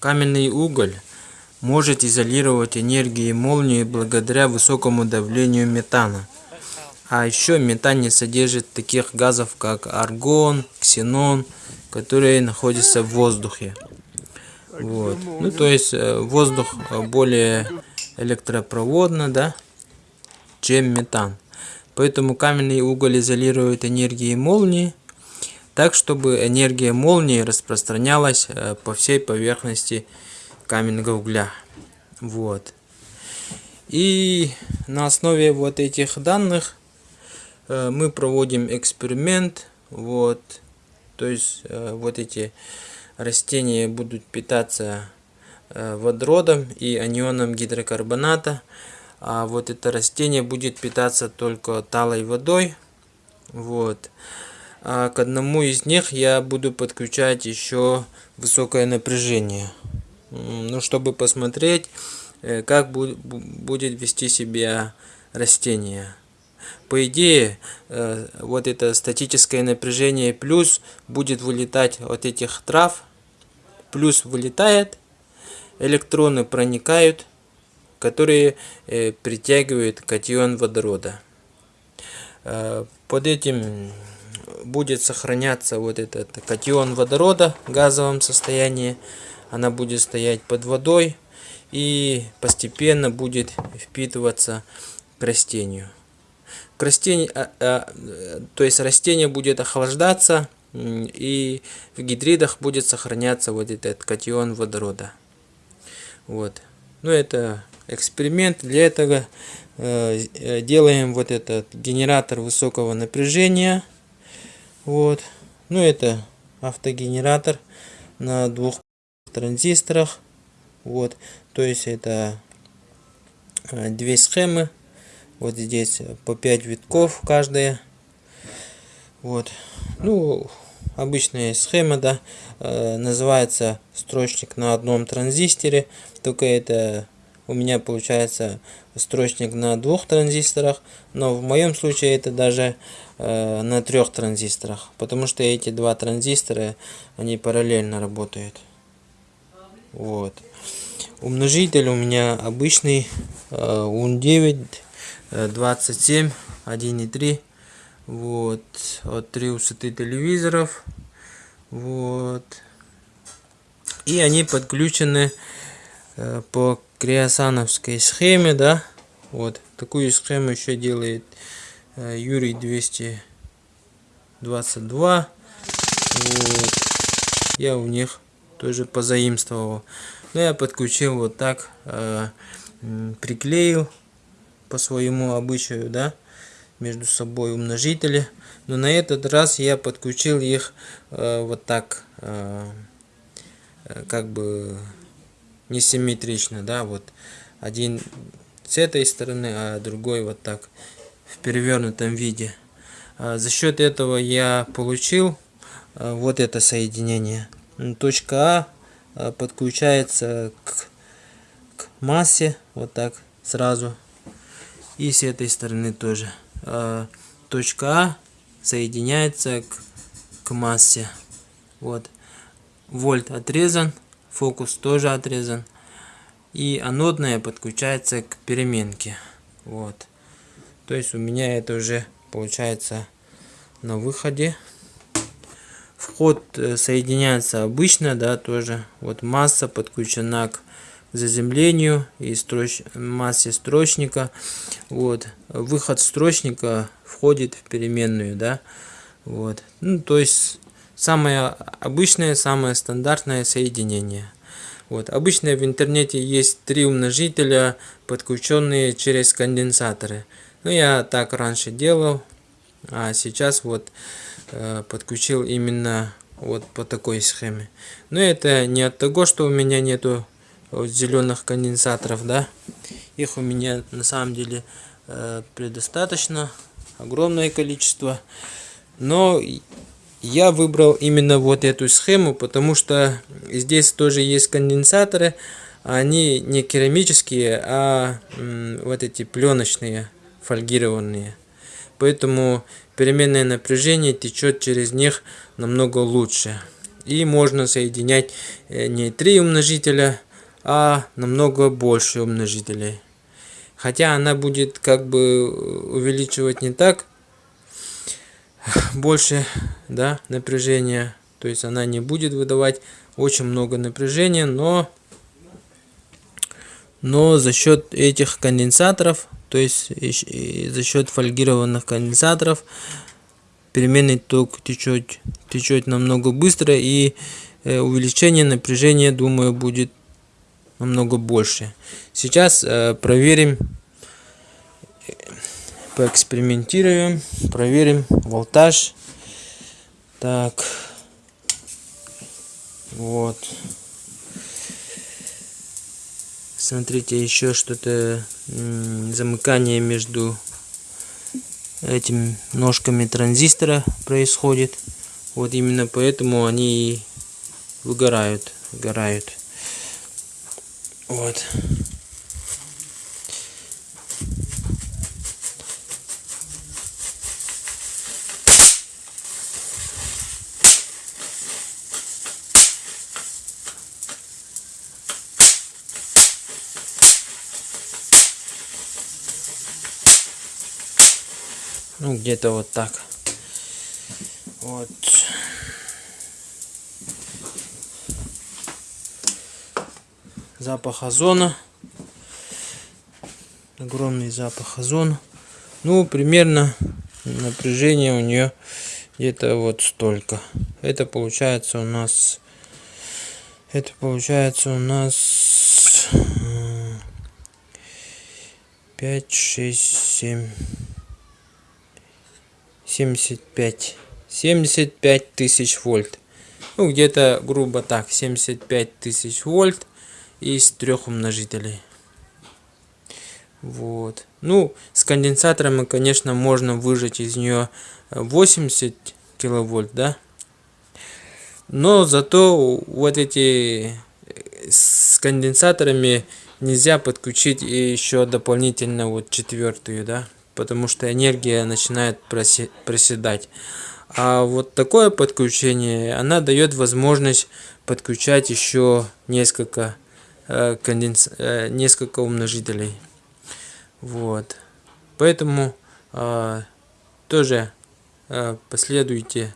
Каменный уголь может изолировать энергии молнии благодаря высокому давлению метана. А еще метан не содержит таких газов, как аргон, ксенон, которые находятся в воздухе. Вот. Ну, то есть э, воздух более электропроводно, да, чем метан. Поэтому каменный уголь изолирует энергии молнии, так чтобы энергия молнии распространялась э, по всей поверхности каменного угля. Вот. И на основе вот этих данных э, мы проводим эксперимент. Вот. То есть э, вот эти растения будут питаться водородом и анионом гидрокарбоната а вот это растение будет питаться только талой водой. Вот. А к одному из них я буду подключать еще высокое напряжение. Ну, чтобы посмотреть, э, как будет вести себя растение. По идее, э, вот это статическое напряжение плюс будет вылетать от этих трав. Плюс вылетает, электроны проникают которые э, притягивают катион водорода. Под этим будет сохраняться вот этот катион водорода в газовом состоянии. Она будет стоять под водой и постепенно будет впитываться к растению. К растению а, а, то есть растение будет охлаждаться и в гидридах будет сохраняться вот этот катион водорода. Вот. Ну это эксперимент. Для этого э, э, делаем вот этот генератор высокого напряжения. Вот. Ну это автогенератор на двух транзисторах. Вот. То есть это э, две схемы. Вот здесь по 5 витков каждая. Вот. Ну, обычная схема, да, называется строчник на одном транзисторе, только это у меня получается строчник на двух транзисторах, но в моем случае это даже э, на трех транзисторах, потому что эти два транзистора, они параллельно работают. Вот. Умножитель у меня обычный э, UN9 27 1.3 вот от три высоты телевизоров вот и они подключены э, по криосановской схеме, да, вот такую схему еще делает э, Юрий 222, вот. я у них тоже позаимствовал, но я подключил вот так, э, приклеил по своему обычаю, да, между собой умножители, но на этот раз я подключил их э, вот так, э, э как бы несимметрично, да, вот один с этой стороны, а другой вот так в перевернутом виде. А за счет этого я получил а, вот это соединение. Точка А, а подключается к, к массе, вот так сразу. И с этой стороны тоже. Точка А соединяется к, к массе. Вот. Вольт отрезан фокус тоже отрезан. И анодная подключается к переменке. Вот. То есть у меня это уже получается на выходе. Вход э, соединяется обычно, да, тоже. Вот масса подключена к заземлению и строч... массе строчника. Вот. Выход строчника входит в переменную, да. Вот. Ну, то есть Самое обычное, самое стандартное соединение. Вот. Обычно в интернете есть три умножителя, подключенные через конденсаторы. Ну, я так раньше делал, а сейчас вот э, подключил именно вот по такой схеме. Но это не от того, что у меня нету вот, зеленых конденсаторов, да. Их у меня на самом деле э, предостаточно, огромное количество. Но я выбрал именно вот эту схему, потому что здесь тоже есть конденсаторы. Они не керамические, а вот эти пленочные, фольгированные. Поэтому переменное напряжение течет через них намного лучше. И можно соединять э, не три умножителя, а намного больше умножителей. Хотя она будет как бы увеличивать не так больше да, напряжения. То есть она не будет выдавать очень много напряжения, но, но за счет этих конденсаторов, то есть за счет фольгированных конденсаторов, переменный ток течет, течет намного быстро и э, увеличение напряжения, думаю, будет намного больше. Сейчас э, проверим, поэкспериментируем, проверим волтаж. Так, вот. Смотрите, еще что-то замыкание между этими ножками транзистора происходит. Вот именно поэтому они выгорают, выгорают. Вот. Ну, где-то вот так. Вот. Запах озона. Огромный запах озона. Ну, примерно напряжение у нее где-то вот столько. Это получается у нас... Это получается у нас... 5, 6, 7... 75 75 тысяч вольт. Ну где-то грубо так 75 тысяч вольт из трех умножителей. Вот. Ну с конденсатором конечно можно выжать из нее 80 киловольт да? Но зато вот эти с конденсаторами нельзя подключить еще дополнительно вот четвертую да потому что энергия начинает проседать. А вот такое подключение, она дает возможность подключать еще несколько, э, конденс... э, несколько умножителей. Вот. Поэтому э, тоже э, последуйте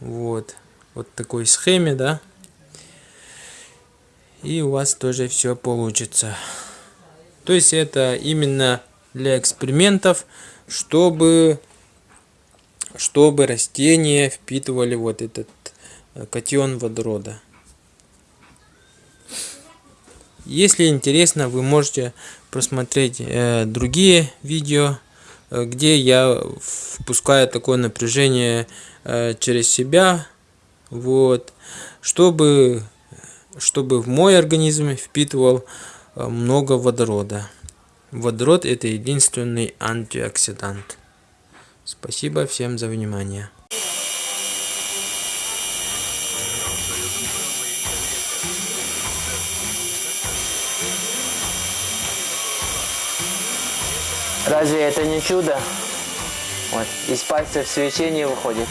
вот, вот такой схеме, да, и у вас тоже все получится. То есть это именно для экспериментов, чтобы, чтобы растения впитывали вот этот э, катион водорода. Если интересно, вы можете просмотреть э, другие видео, э, где я впускаю такое напряжение э, через себя, вот, чтобы, чтобы в мой организм впитывал э, много водорода. Водород это единственный антиоксидант. Спасибо всем за внимание. Разве это не чудо? Вот, из пальцев свечение выходит.